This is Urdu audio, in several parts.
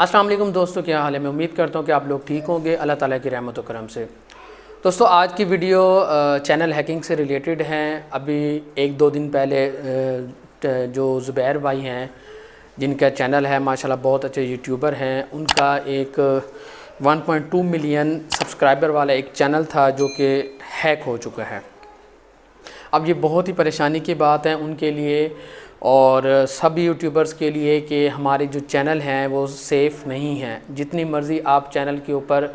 السلام علیکم دوستوں کیا حال ہے؟ میں امید کرتا ہوں کہ آپ لوگ ٹھیک ہوں گے۔ اللہ تعالیٰ کی رحمت و کرم سے۔ دوستو، آج کی ویڈیو چینل ہیکنگ سے ریلیٹڈ ہیں۔ ابھی ایک دو دن پہلے جو زبیر بھائی ہیں، جن کا چینل ہے، ماشاءاللہ بہت اچھے یوٹیوبر ہیں، ان کا ایک one point two million subscriber والا ایک چینل تھا جو کہ ہیک ہو چکا ہے۔ اب یہ بہت ہی پریشانی کی بات ہے۔ ان کے لیے اور سب یوٹیوبرز کے لیے کہ ہمارے جو چینل ہیں وہ سیف نہیں ہیں۔ جتنی مرضی آپ چینل کے اوپر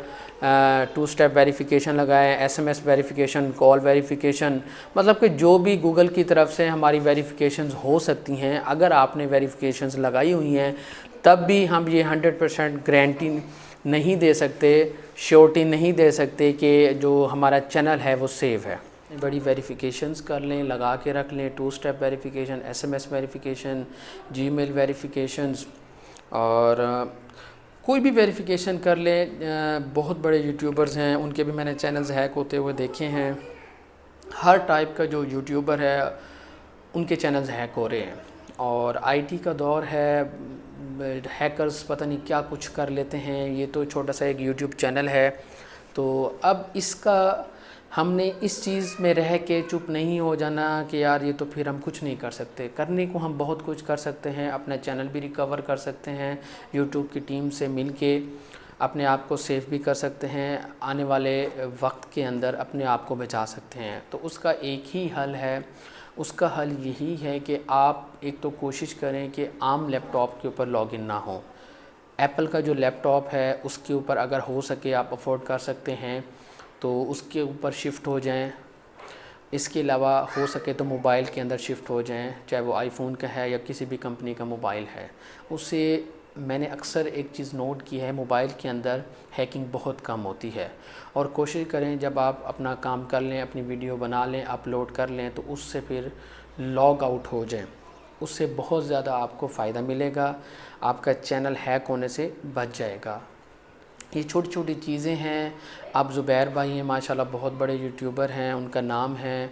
ٹو سٹیپ ویریفیکیشن لگائیں S M S verification call verification مطلب کہ جو بھی گوگل کی طرف سے ہماری ویریفیکیشنز ہو سکتی ہیں، اگر آپ نے ویریفیکیشنز لگائی ہوئی ہیں، تب بھی ہم یہ ہنڈریڈ پرسینٹ گرانٹی نہیں دے سکتے شیورٹی نہیں دے سکتے کہ جو ہمارا چینل ہے وہ سیف ہے۔ بڑی ویریفیکیشنز کر لیں، لگا کے رکھ لیں two step verification S M S verification Gmail verifications اور کوئی بھی ویریفیکیشن کر لیں۔ بہت بڑے یوٹیوبرز ہیں، ان کے بھی میں نے چینلز ہیک ہوتے ہوئے دیکھے ہیں۔ ہر ٹائپ کا جو یوٹیوبر ہے، ان کے چینلز ہیک ہو رہے ہیں۔ اور آئی ٹی کا دور ہے ہیکرز پتہ نہیں کیا کچھ کر لیتے ہیں۔ یہ تو چھوٹا سا ایک یوٹیوب چینل ہے۔ تو اب اس کا ہم نے اس چیز میں رہ کے چپ نہیں ہو جانا کہ یار یہ تو پھر ہم کچھ نہیں کر سکتے۔ کرنے کو ہم بہت کچھ کر سکتے ہیں، اپنا چینل بھی ریکور کر سکتے ہیں، یوٹیوب کی ٹیم سے مل کے اپنے آپ کو سیف بھی کر سکتے ہیں، آنے والے وقت کے اندر اپنے آپ کو بچا سکتے ہیں۔ تو اس کا ایک ہی حل ہے، اس کا حل یہی ہے کہ آپ ایک تو کوشش کریں کہ عام لیپ ٹاپ کے اوپر لاگ ان نہ ہوں۔ ایپل کا جو لیپ ٹاپ ہے، اس کے اوپر اگر ہو سکے آپ افورڈ کر سکتے ہیں۔ تو اس کے اوپر شفٹ ہو جائیں۔ اس کے علاوہ ہو سکے تو موبائل کے اندر شفٹ ہو جائیں، چاہے وہ آئی فون کا ہے یا کسی بھی کمپنی کا موبائل ہے۔ اس سے میں نے اکثر ایک چیز نوٹ کی ہے موبائل کے اندر ہیکنگ بہت کم ہوتی ہے۔ اور کوشش کریں جب آپ اپنا کام کر لیں، اپنی ویڈیو بنا لیں اپلوڈ کر لیں، تو اس سے پھر لاگ آؤٹ ہو جائیں۔ اس سے بہت زیادہ آپ کو فائدہ ملے گا، آپ کا چینل ہیک ہونے سے بچ جائے گا۔ یہ چھوٹی چھوٹی چیزیں ہیں۔ اب زبیر بھائی ہیں، ماشاءاللہ بہت بڑے یوٹیوبر ہیں، ان کا نام ہے۔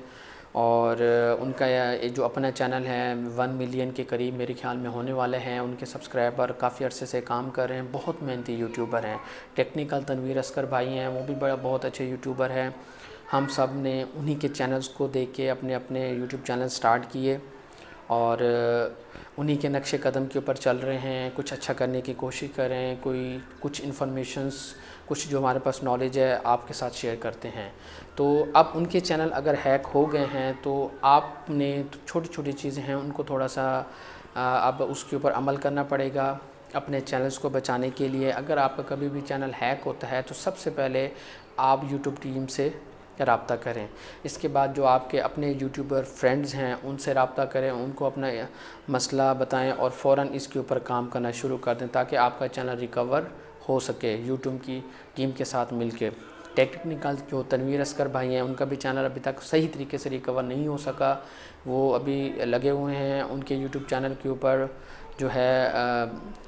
اور ان کا جو اپنا چینل ہے، ون ملین کے قریب میرے خیال میں ہونے والے ہیں۔ ان کے سبسکرائبر کافی عرصے سے کام کر رہے ہیں، بہت محنتی یوٹیوبر ہیں۔ ٹیکنیکل تنویر اسکر بھائی ہیں، وہ بھی بڑا بہت اچھے یوٹیوبر ہیں۔ ہم سب نے انہی کے چینلز کو دیکھ کے اپنے اپنے یوٹیوب چینل سٹارٹ کیے۔ اور انہی کے نقش قدم کے اوپر چل رہے ہیں، کچھ اچھا کرنے کی کوشش کر رہے ہیں کوئی کچھ انفارمیشنز کچھ جو ہمارے پاس نالج ہے، آپ کے ساتھ شیئر کرتے ہیں۔ تو اب ان کے چینل اگر ہیک ہو گئے ہیں، تو آپ نے چھوٹی چھوٹی چیزیں ہیں، ان کو تھوڑا سا اب اس کے اوپر عمل کرنا پڑے گا اپنے چینلز کو بچانے کے لیے۔ اگر آپ کا کبھی بھی چینل ہیک ہوتا ہے، تو سب سے پہلے آپ یوٹیوب ٹیم سے رابطہ کریں۔ اس کے بعد جو آپ کے اپنے یوٹیوبر فرینڈز ہیں، ان سے رابطہ کریں، ان کو اپنا مسئلہ بتائیں اور فوراً اس کے اوپر کام کرنا شروع کر دیں تاکہ آپ کا چینل ریکور ہو سکے یوٹیوب کی ٹیم کے ساتھ مل کے۔ ٹیکنیکل جو تنویر اسکر بھائی ہیں، ان کا بھی چینل ابھی تک صحیح طریقے سے ریکور نہیں ہو سکا۔ وہ ابھی لگے ہوئے ہیں ان کے یوٹیوب چینل کے اوپر۔ جو ہے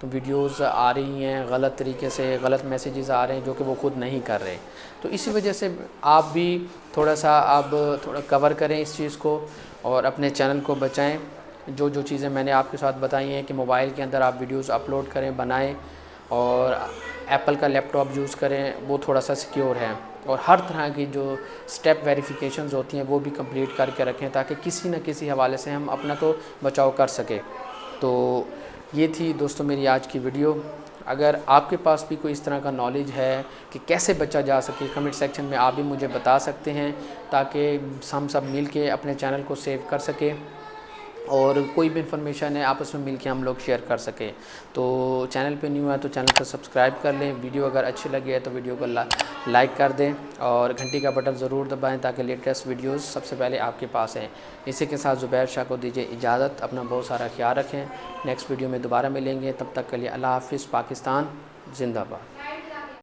ویڈیوز آ رہی ہیں غلط طریقے سے، غلط میسیجز آ رہے ہیں جو کہ وہ خود نہیں کر رہے۔ تو اسی وجہ سے آپ بھی تھوڑا سا آپ تھوڑا کور کریں اس چیز کو اور اپنے چینل کو بچائیں۔ جو جو چیزیں میں نے آپ کے ساتھ بتائی ہیں کہ موبائل کے اندر آپ ویڈیوز اپلوڈ کریں، بنائیں اور ایپل کا لیپ ٹاپ یوز کریں، وہ تھوڑا سا سیکیور ہے اور ہر طرح کی جو سٹیپ ویریفیکیشنز ہوتی ہیں، وہ بھی کمپلیٹ کر کے رکھیں تاکہ کسی نہ کسی حوالے سے ہم اپنا تو بچاؤ کر سکیں۔ تو یہ تھی دوستو میری آج کی ویڈیو۔ اگر آپ کے پاس بھی کوئی اس طرح کا نالج ہے کہ کیسے بچا جا سکے کمنٹ سیکشن میں آپ بھی مجھے بتا سکتے ہیں تاکہ ہم سب مل کے اپنے چینل کو سیو کر سکیں۔ اور کوئی بھی انفارمیشن ہے، آپس میں مل کے ہم لوگ شیئر کر سکیں۔ تو چینل پہ نیو ہے تو چینل کو سبسکرائب کر لیں۔ ویڈیو اگر اچھی لگی ہے تو ویڈیو کو لائک کر دیں اور گھنٹی کا بٹن ضرور دبائیں تاکہ لیٹسٹ ویڈیوز سب سے پہلے آپ کے پاس ہیں اسی کے ساتھ زبیر شاہ کو دیجیے اجازت۔ اپنا بہت سارا خیال رکھیں۔ نیکسٹ ویڈیو میں دوبارہ ملیں گے۔ تب تک کے لیے اللہ حافظ، پاکستان، زندہ باد۔